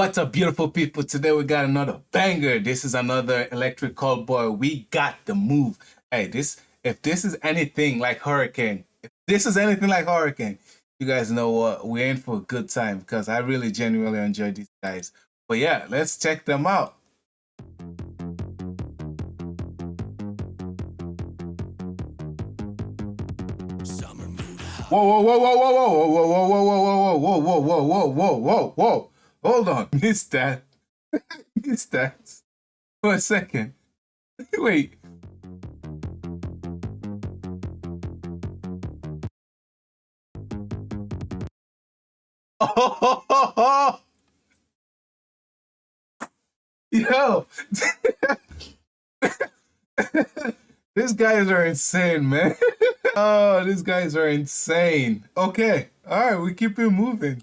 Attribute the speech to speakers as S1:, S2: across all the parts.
S1: What's up, beautiful people? Today we got another banger. This is another electric callboy. We got the move. Hey, this if this is anything like Hurricane, if this is anything like Hurricane, you guys know what we're in for a good time because I really genuinely enjoy these guys. But yeah, let's check them out. Whoa, whoa, whoa, whoa, whoa, whoa, whoa, whoa, whoa, whoa, whoa, whoa, whoa, whoa, whoa, whoa, whoa, whoa. Hold on. Missed that. Missed that. For a second. Wait. Oh, yo, these guys are insane, man. oh, these guys are insane. Okay, all right, we keep it moving.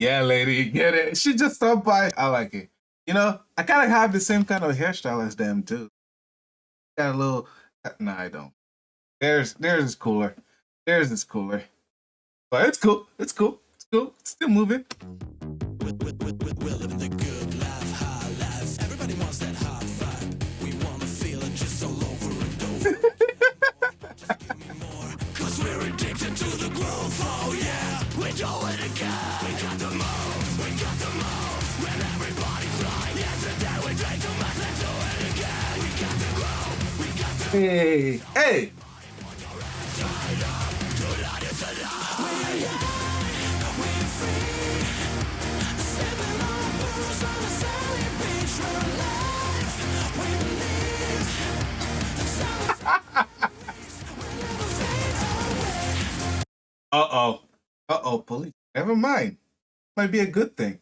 S1: yeah, lady, get it. She just stopped by. I like it. You know, I kind of have the same kind of hairstyle as them too. Got a little. Uh, no, I don't. There's, there's is cooler. There's is cooler. But it's cool. It's cool. It's cool. It's still moving. Hey, hey. Uh-oh. Uh-oh, police. Never mind. Might be a good thing.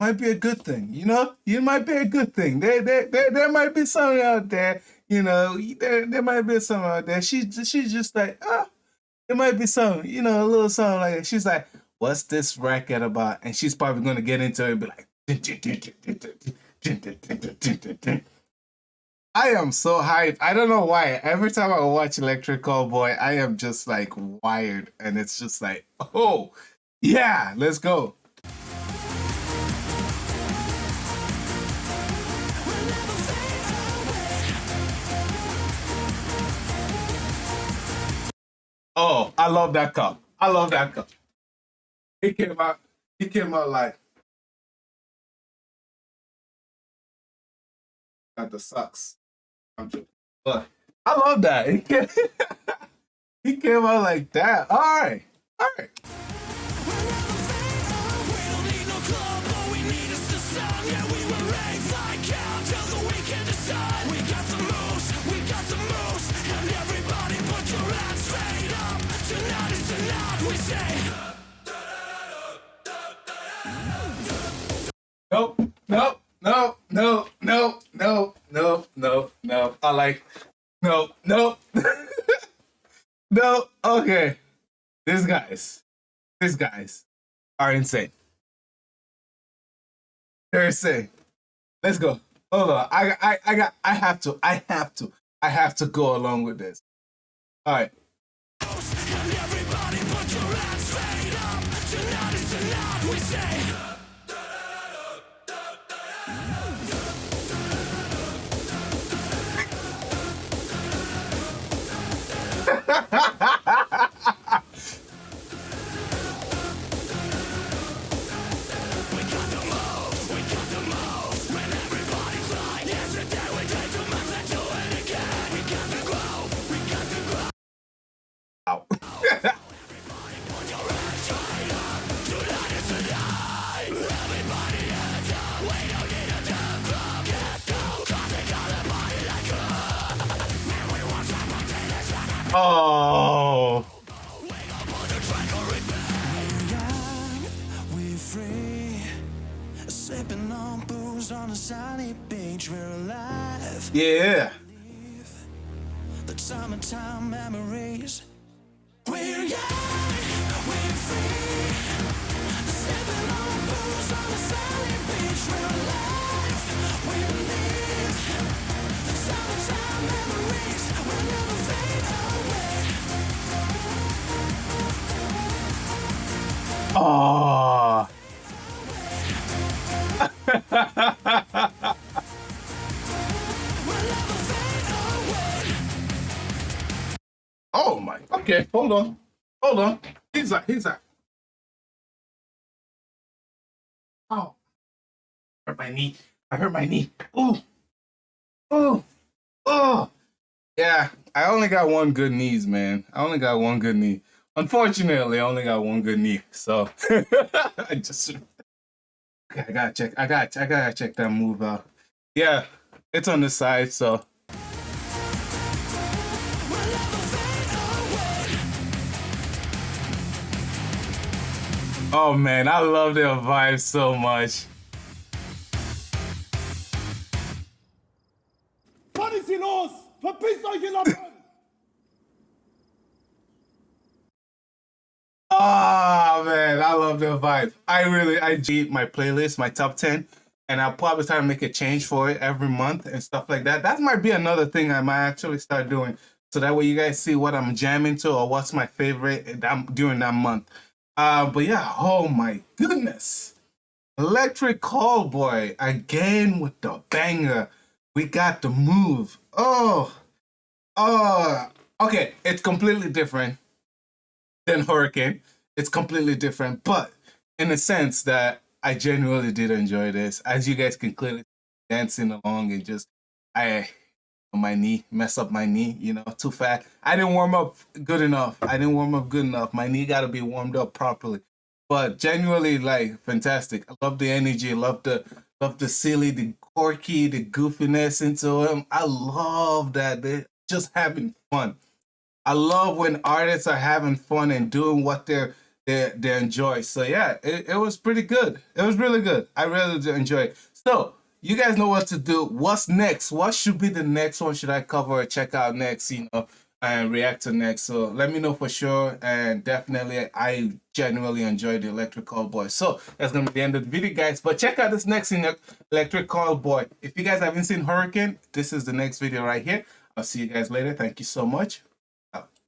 S1: Might be a good thing. You know? You might be a good thing. There, there, there, there might be something out there you know, there, there might be something out there. She she's just like, ah, oh, there might be something, you know, a little something like that. She's like, what's this racket about? And she's probably gonna get into it and be like, I am so hyped. I don't know why. Every time I watch Electric Callboy, I am just like wired, and it's just like, oh, yeah, let's go. Oh, I love that cup. I love that cup. He came out. He came out like got the sucks. I'm joking, but I love that. He came, he came out like that. All right, all right. No, no, no, no, no. I like, no, no, no. Okay, these guys, these guys are insane. They're insane. Let's go. Hold on. I, I, I got. I have to. I have to. I have to go along with this. All right. Alive. Yeah. The summertime memories. We're young, we're free. Sipping on booze on a sunny beach, we're alive. We Oh. oh my, okay, hold on. Hold on. He's that, he's that. Oh. Hurt my knee. I hurt my knee. Oh. Oh. Oh. Yeah, I only got one good knees, man. I only got one good knee. Unfortunately, I only got one good knee. So I just I gotta check. I got. I gotta check that move out. Yeah, it's on the side. So. Oh man, I love their vibe so much. Hier los? Verpisst euch, ihr Lappen! Oh man, I love the vibe. I really I G my playlist, my top 10, and I'll probably try to make a change for it every month and stuff like that. That might be another thing I might actually start doing. So that way you guys see what I'm jamming to or what's my favorite during that month. Uh, but yeah, oh my goodness. Electric Callboy again with the banger. We got the move. Oh, oh, okay. It's completely different than Hurricane. It's completely different, but in a sense that I genuinely did enjoy this. As you guys can clearly dancing along and just I my knee, mess up my knee, you know, too fat. I didn't warm up good enough. I didn't warm up good enough. My knee got to be warmed up properly. But genuinely, like, fantastic. I love the energy. Love the love the silly, the quirky, the goofiness into him. I love that. They're just having fun. I love when artists are having fun and doing what they're they they enjoy. So yeah, it, it was pretty good. It was really good. I really did enjoy it. So you guys know what to do. What's next? What should be the next one? Should I cover or check out next? You know, and react to next. So let me know for sure. And definitely, I genuinely enjoyed the Electric Callboy. So that's gonna be the end of the video, guys. But check out this next in Electric Callboy. If you guys haven't seen Hurricane, this is the next video right here. I'll see you guys later. Thank you so much.